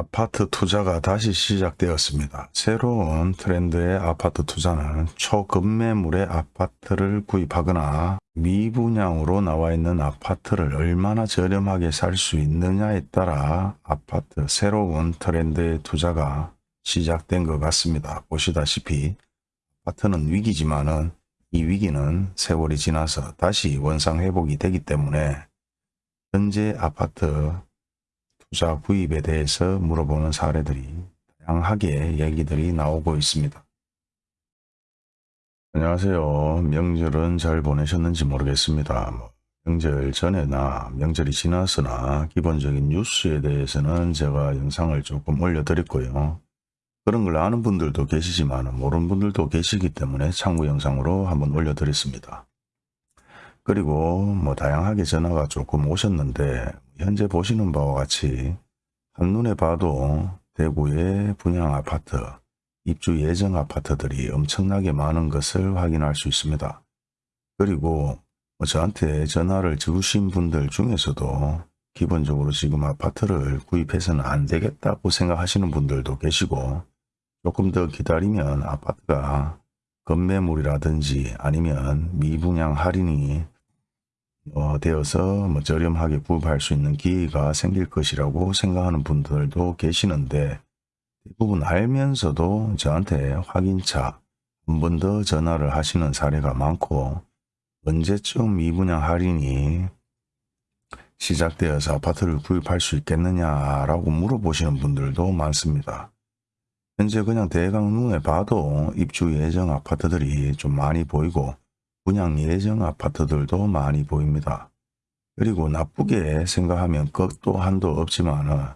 아파트 투자가 다시 시작되었습니다. 새로운 트렌드의 아파트 투자는 초급매물의 아파트를 구입하거나 미분양으로 나와 있는 아파트를 얼마나 저렴하게 살 수 있느냐에 따라 아파트 새로운 트렌드의 투자가 시작된 것 같습니다. 보시다시피 아파트는 위기지만 은 이 위기는 세월이 지나서 다시 원상회복이 되기 때문에 현재 아파트 투자 구입에 대해서 물어보는 사례들이 다양하게 얘기들이 나오고 있습니다. 안녕하세요. 명절은 잘 보내셨는지 모르겠습니다. 뭐 명절 전에나 명절이 지났으나 기본적인 뉴스에 대해서는 제가 영상을 조금 올려드렸고요. 그런 걸 아는 분들도 계시지만 모르는 분들도 계시기 때문에 참고 영상으로 한번 올려드렸습니다. 그리고 뭐 다양하게 전화가 조금 오셨는데 현재 보시는 바와 같이 한눈에 봐도 대구의 분양 아파트, 입주 예정 아파트들이 엄청나게 많은 것을 확인할 수 있습니다. 그리고 뭐 저한테 전화를 주신 분들 중에서도 기본적으로 지금 아파트를 구입해서는 안 되겠다고 생각하시는 분들도 계시고 조금 더 기다리면 아파트가 건매물이라든지 아니면 미분양 할인이 어, 되어서 뭐 저렴하게 구입할 수 있는 기회가 생길 것이라고 생각하는 분들도 계시는데 대부분 알면서도 저한테 확인차 한 번 더 전화를 하시는 사례가 많고 언제쯤 미분양 할인이 시작되어서 아파트를 구입할 수 있겠느냐라고 물어보시는 분들도 많습니다. 현재 그냥 대강 눈에 봐도 입주 예정 아파트들이 좀 많이 보이고 분양 예정 아파트들도 많이 보입니다. 그리고 나쁘게 생각하면 끝도 한도 없지만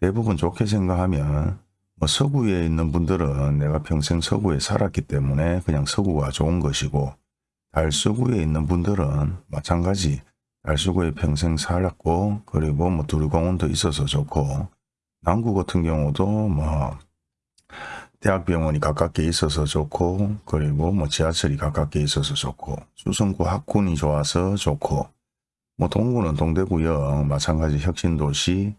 대부분 좋게 생각하면 뭐 서구에 있는 분들은 내가 평생 서구에 살았기 때문에 그냥 서구가 좋은 것이고 달서구에 있는 분들은 마찬가지 달서구에 평생 살았고 그리고 뭐 두리공원도 있어서 좋고 남구 같은 경우도 뭐 대학병원이 가깝게 있어서 좋고 그리고 뭐 지하철이 가깝게 있어서 좋고 수성구 학군이 좋아서 좋고 뭐 동구는 동대구역 마찬가지 혁신도시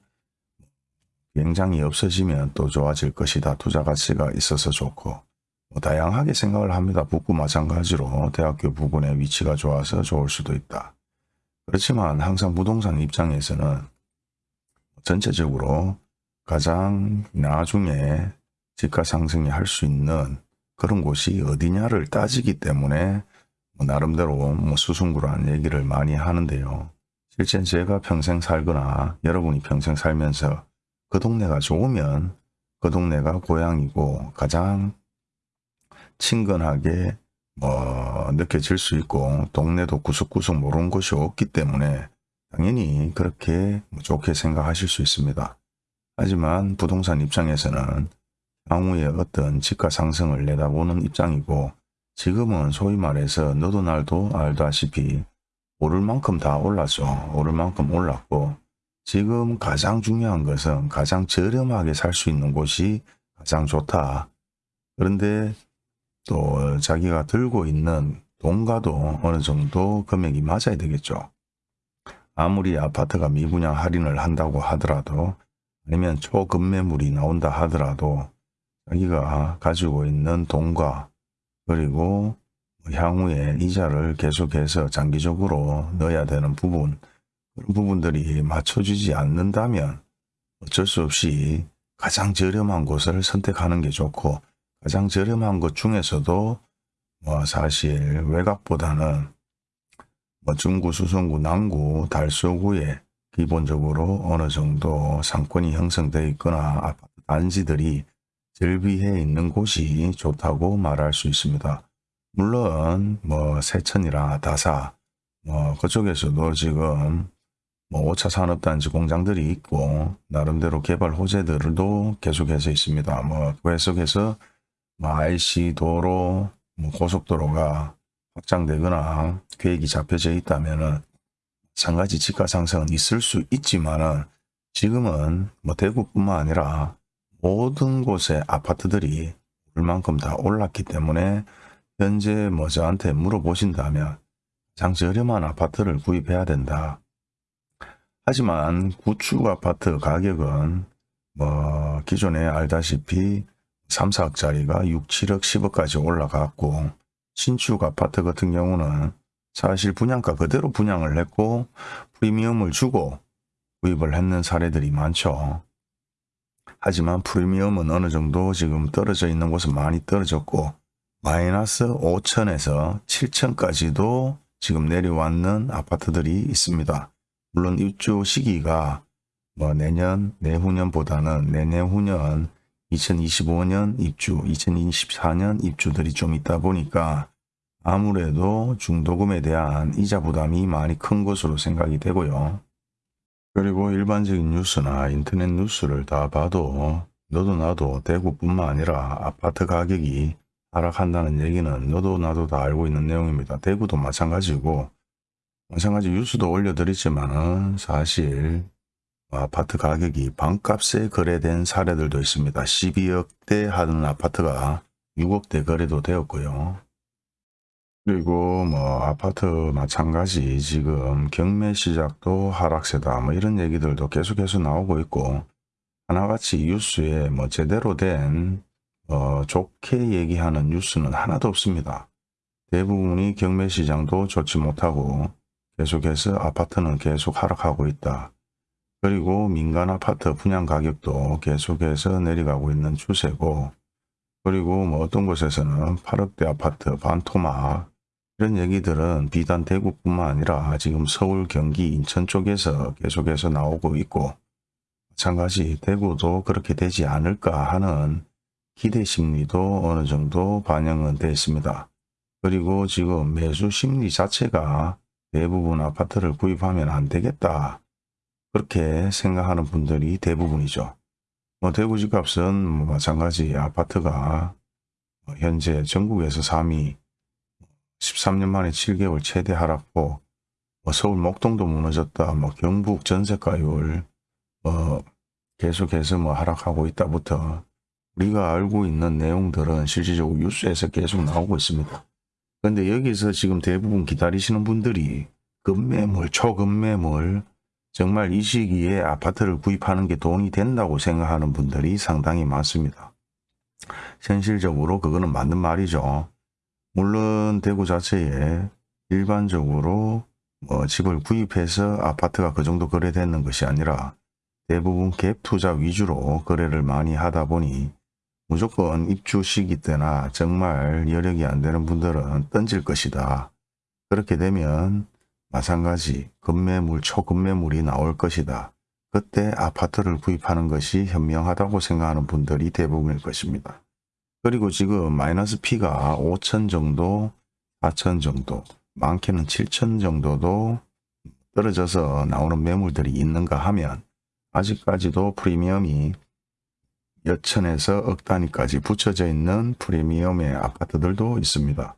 비행장이 없어지면 또 좋아질 것이다. 투자 가치가 있어서 좋고 뭐 다양하게 생각을 합니다. 북구 마찬가지로 대학교 부근의 위치가 좋아서 좋을 수도 있다. 그렇지만 항상 부동산 입장에서는 전체적으로 가장 나중에 집가 상승이 할 수 있는 그런 곳이 어디냐를 따지기 때문에 뭐 나름대로 뭐 수승구라는 얘기를 많이 하는데요. 실제 제가 평생 살거나 여러분이 평생 살면서 그 동네가 좋으면 그 동네가 고향이고 가장 친근하게 뭐 느껴질 수 있고 동네도 구석구석 모르는 곳이 없기 때문에 당연히 그렇게 좋게 생각하실 수 있습니다. 하지만 부동산 입장에서는 향후에 어떤 집가 상승을 내다보는 입장이고 지금은 소위 말해서 너도 날도 알다시피 오를 만큼 다 올랐죠. 오를 만큼 올랐고 지금 가장 중요한 것은 가장 저렴하게 살 수 있는 곳이 가장 좋다. 그런데 또 자기가 들고 있는 돈과도 어느 정도 금액이 맞아야 되겠죠. 아무리 아파트가 미분양 할인을 한다고 하더라도 아니면 초급매물이 나온다 하더라도 자기가 가지고 있는 돈과 그리고 향후에 이자를 계속해서 장기적으로 넣어야 되는 부분 그런 부분들이 맞춰지지 않는다면 어쩔 수 없이 가장 저렴한 곳을 선택하는 게 좋고 가장 저렴한 것 중에서도 뭐 사실 외곽보다는 뭐 중구, 수성구, 남구, 달서구에 기본적으로 어느 정도 상권이 형성되어 있거나 단지들이 절비해 있는 곳이 좋다고 말할 수 있습니다. 물론 뭐 세천이나 다사 뭐 그쪽에서도 지금 뭐 5차 산업단지 공장들이 있고 나름대로 개발 호재들도 계속해서 있습니다. 뭐 계속해서 뭐 IC 도로, 뭐 고속도로가 확장되거나 계획이 잡혀져 있다면은 상가지 집가 상승은 있을 수 있지만은 지금은 뭐 대구뿐만 아니라 모든 곳의 아파트들이 얼만큼 다 올랐기 때문에 현재 뭐 저한테 물어보신다면 가장 저렴한 아파트를 구입해야 된다. 하지만 구축 아파트 가격은 뭐 기존에 알다시피 3, 4억짜리가 6, 7억, 10억까지 올라갔고 신축 아파트 같은 경우는 사실 분양가 그대로 분양을 했고 프리미엄을 주고 구입을 했는 사례들이 많죠. 하지만 프리미엄은 어느 정도 지금 떨어져 있는 곳은 많이 떨어졌고 마이너스 5천에서 7천까지도 지금 내려왔는 아파트들이 있습니다. 물론 입주 시기가 뭐 내년, 내후년보다는 내내후년 2025년 입주, 2024년 입주들이 좀 있다 보니까 아무래도 중도금에 대한 이자 부담이 많이 큰 것으로 생각이 되고요. 그리고 일반적인 뉴스나 인터넷 뉴스를 다 봐도 너도 나도 대구뿐만 아니라 아파트 가격이 하락한다는 얘기는 너도 나도 다 알고 있는 내용입니다. 대구도 마찬가지고 마찬가지 뉴스도 올려드리지만 사실 아파트 가격이 반값에 거래된 사례들도 있습니다. 12억대 하는 아파트가 6억대 거래도 되었고요. 그리고 뭐 아파트 마찬가지 지금 경매 시작도 하락세다 뭐 이런 얘기들도 계속해서 나오고 있고 하나같이 뉴스에 뭐 제대로 된 어, 좋게 얘기하는 뉴스는 하나도 없습니다. 대부분이 경매 시장도 좋지 못하고 계속해서 아파트는 계속 하락하고 있다. 그리고 민간 아파트 분양 가격도 계속해서 내려가고 있는 추세고 그리고 뭐 어떤 곳에서는 8억대 아파트 반토막 이런 얘기들은 비단 대구뿐만 아니라 지금 서울, 경기, 인천 쪽에서 계속해서 나오고 있고 마찬가지 대구도 그렇게 되지 않을까 하는 기대 심리도 어느 정도 반영은 되어 있습니다. 그리고 지금 매수 심리 자체가 대부분 아파트를 구입하면 안 되겠다. 그렇게 생각하는 분들이 대부분이죠. 뭐 대구 집값은 뭐 마찬가지 아파트가 현재 전국에서 3위 13년 만에 7개월 최대 하락폭 뭐 서울 목동도 무너졌다 뭐 경북 전세가율 뭐 계속해서 뭐 하락하고 있다부터 우리가 알고 있는 내용들은 실질적으로 뉴스에서 계속 나오고 있습니다. 그런데 여기서 지금 대부분 기다리시는 분들이 급매물, 초급매물 정말 이 시기에 아파트를 구입하는 게 돈이 된다고 생각하는 분들이 상당히 많습니다. 현실적으로 그거는 맞는 말이죠. 물론 대구 자체에 일반적으로 뭐 집을 구입해서 아파트가 그 정도 거래되는 것이 아니라 대부분 갭 투자 위주로 거래를 많이 하다 보니 무조건 입주 시기 때나 정말 여력이 안 되는 분들은 던질 것이다. 그렇게 되면 마찬가지 급매물, 초급매물이 나올 것이다. 그때 아파트를 구입하는 것이 현명하다고 생각하는 분들이 대부분일 것입니다. 그리고 지금 마이너스 P가 5천 정도, 4천 정도, 많게는 7천 정도도 떨어져서 나오는 매물들이 있는가 하면 아직까지도 프리미엄이 여천에서 억 단위까지 붙여져 있는 프리미엄의 아파트들도 있습니다.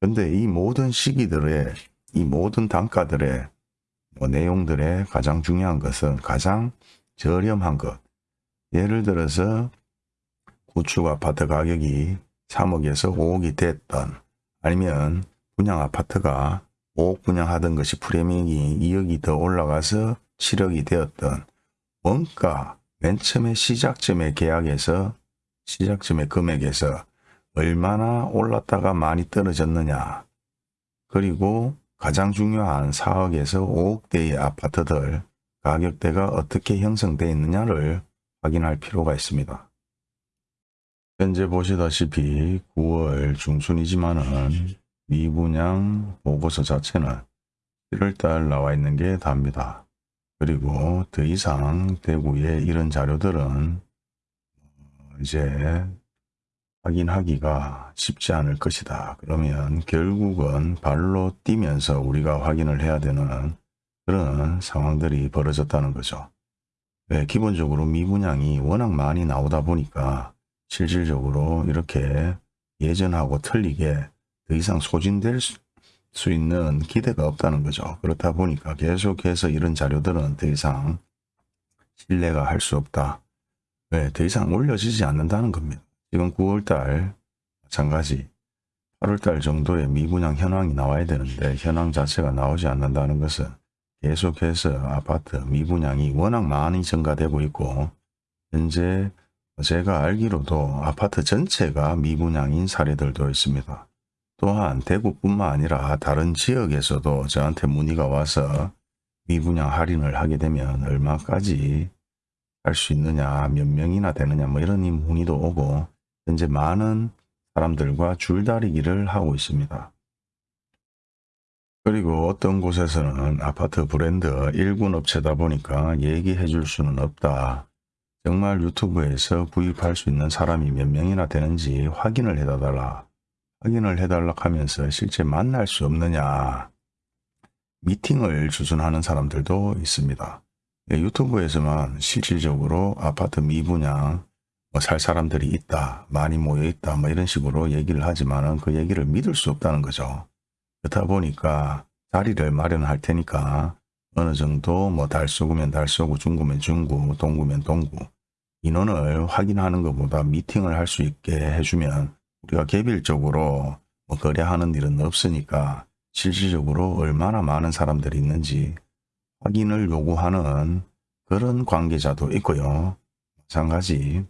근데 이 모든 시기들의 이 모든 단가들의 뭐 내용들의 가장 중요한 것은 가장 저렴한 것. 예를 들어서 구축 아파트 가격이 3억에서 5억이 됐던 아니면 분양 아파트가 5억 분양하던 것이 프리미엄이 2억이 더 올라가서 7억이 되었던 원가 맨 처음에 시작점의 계약에서 시작점의 금액에서 얼마나 올랐다가 많이 떨어졌느냐 그리고 가장 중요한 4억에서 5억대의 아파트들 가격대가 어떻게 형성되어 있느냐를 확인할 필요가 있습니다. 현재 보시다시피 9월 중순이지만은 미분양 보고서 자체는 1월달 나와 있는 게 답니다. 그리고 더 이상 대구에 이런 자료들은 이제 확인하기가 쉽지 않을 것이다. 그러면 결국은 발로 뛰면서 우리가 확인을 해야 되는 그런 상황들이 벌어졌다는 거죠. 왜 기본적으로 미분양이 워낙 많이 나오다 보니까 실질적으로 이렇게 예전하고 틀리게 더 이상 소진될 수수 있는 기대가 없다는 거죠. 그렇다 보니까 계속해서 이런 자료들은 더 이상 신뢰가 할 수 없다. 왜? 더 이상 올려지지 않는다는 겁니다. 지금 9월달 마찬가지 8월달 정도의 미분양 현황이 나와야 되는데 현황 자체가 나오지 않는다는 것은 계속해서 아파트 미분양이 워낙 많이 증가되고 있고 현재 제가 알기로도 아파트 전체가 미분양인 사례들도 있습니다. 또한 대구뿐만 아니라 다른 지역에서도 저한테 문의가 와서 미분양 할인을 하게 되면 얼마까지 할 수 있느냐 몇 명이나 되느냐 뭐 이런 문의도 오고 현재 많은 사람들과 줄다리기를 하고 있습니다. 그리고 어떤 곳에서는 아파트 브랜드 일군 업체다 보니까 얘기해 줄 수는 없다. 정말 유튜브에서 구입할 수 있는 사람이 몇 명이나 되는지 확인을 해달라. 확인을 해달라 하면서 실제 만날 수 없느냐. 미팅을 주선하는 사람들도 있습니다. 예, 유튜브에서만 실질적으로 아파트 미분양 뭐 살 사람들이 있다, 많이 모여 있다, 뭐 이런 식으로 얘기를 하지만은 그 얘기를 믿을 수 없다는 거죠. 그렇다 보니까 자리를 마련할 테니까 어느 정도 뭐 달쏘구면 달쏘고 중구면 중구, 동구면 동구 인원을 확인하는 것보다 미팅을 할 수 있게 해주면 우리가 개별적으로 뭐 거래하는 일은 없으니까 실질적으로 얼마나 많은 사람들이 있는지 확인을 요구하는 그런 관계자도 있고요. 마찬가지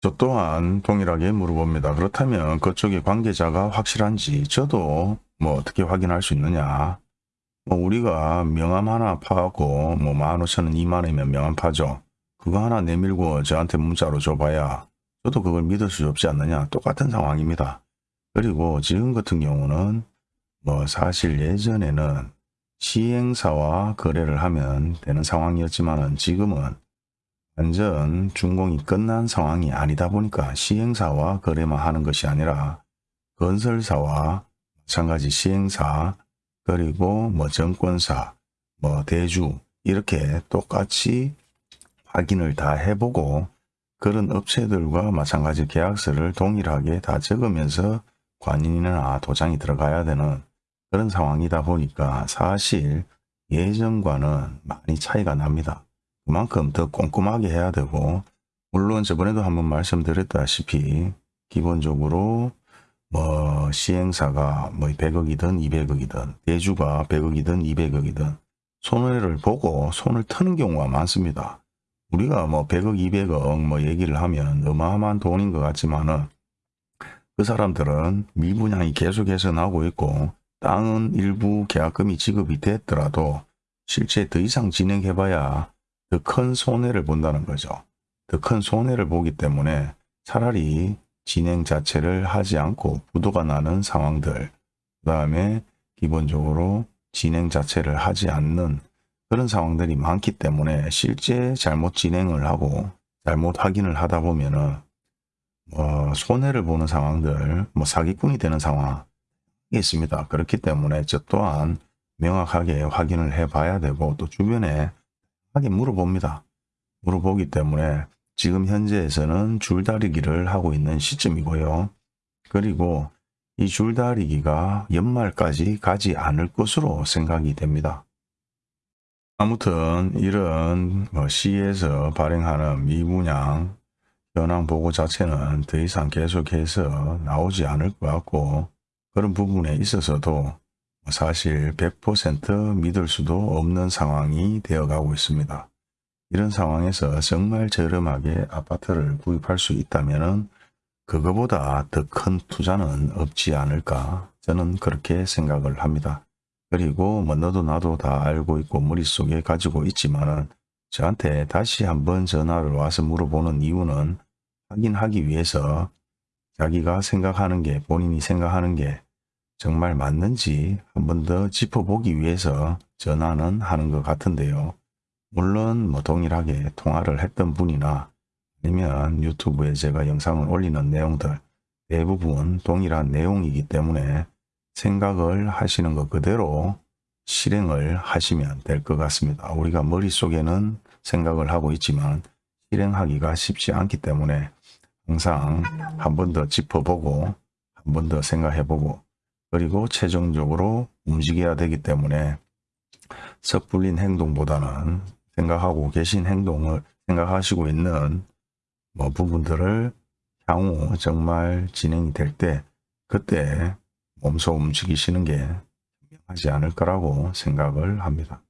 저 또한 동일하게 물어봅니다. 그렇다면 그쪽의 관계자가 확실한지 저도 뭐 어떻게 확인할 수 있느냐. 뭐 우리가 명함 하나 파고 뭐 15,000원 2만원이면 명함 파죠. 그거 하나 내밀고 저한테 문자로 줘봐야 저도 그걸 믿을 수 없지 않느냐. 똑같은 상황입니다. 그리고 지금 같은 경우는 뭐 사실 예전에는 시행사와 거래를 하면 되는 상황이었지만 지금은 완전 준공이 끝난 상황이 아니다 보니까 시행사와 거래만 하는 것이 아니라 건설사와 마찬가지 시행사 그리고 뭐 정권사 뭐 대주 이렇게 똑같이 확인을 다 해보고 그런 업체들과 마찬가지 계약서를 동일하게 다 적으면서 관인이나 도장이 들어가야 되는 그런 상황이다 보니까 사실 예전과는 많이 차이가 납니다. 그만큼 더 꼼꼼하게 해야 되고 물론 저번에도 한번 말씀드렸다시피 기본적으로 뭐 시행사가 뭐 100억이든 200억이든 대주가 100억이든 200억이든 손해를 보고 손을 트는 경우가 많습니다. 우리가 뭐 100억 200억 뭐 얘기를 하면 어마어마한 돈인 것 같지만은 그 사람들은 미분양이 계속해서 나오고 있고 땅은 일부 계약금이 지급이 됐더라도 실제 더 이상 진행해봐야 더 큰 손해를 본다는 거죠. 더 큰 손해를 보기 때문에 차라리 진행 자체를 하지 않고 부도가 나는 상황들 그 다음에 기본적으로 진행 자체를 하지 않는 그런 상황들이 많기 때문에 실제 잘못 진행을 하고 잘못 확인을 하다 보면은 뭐 손해를 보는 상황들 뭐 사기꾼이 되는 상황이 있습니다. 그렇기 때문에 저 또한 명확하게 확인을 해 봐야 되고 또 주변에 하게 물어봅니다. 물어보기 때문에 지금 현재에서는 줄다리기를 하고 있는 시점이고요. 그리고 이 줄다리기가 연말까지 가지 않을 것으로 생각이 됩니다. 아무튼 이런 뭐 시에서 발행하는 미분양 현황 보고 자체는 더 이상 계속해서 나오지 않을 것 같고 그런 부분에 있어서도 사실 100% 믿을 수도 없는 상황이 되어가고 있습니다. 이런 상황에서 정말 저렴하게 아파트를 구입할 수 있다면 그거보다 더 큰 투자는 없지 않을까 저는 그렇게 생각을 합니다. 그리고 뭐 너도 나도 다 알고 있고 머릿속에 가지고 있지만 저한테 다시 한번 전화를 와서 물어보는 이유는 확인하기 위해서 자기가 생각하는 게 본인이 생각하는 게 정말 맞는지 한 번 더 짚어보기 위해서 전화는 하는 것 같은데요. 물론 뭐 동일하게 통화를 했던 분이나 아니면 유튜브에 제가 영상을 올리는 내용들 대부분 동일한 내용이기 때문에 생각을 하시는 것 그대로 실행을 하시면 될 것 같습니다. 우리가 머릿속에는 생각을 하고 있지만 실행하기가 쉽지 않기 때문에 항상 한 번 더 짚어보고 한 번 더 생각해보고 그리고 최종적으로 움직여야 되기 때문에 섣불린 행동보다는 생각하고 계신 행동을 생각하시고 있는 뭐 부분들을 향후 정말 진행이 될 때 그때 몸소 움직이시는 게 하지 않을 거라고 생각을 합니다.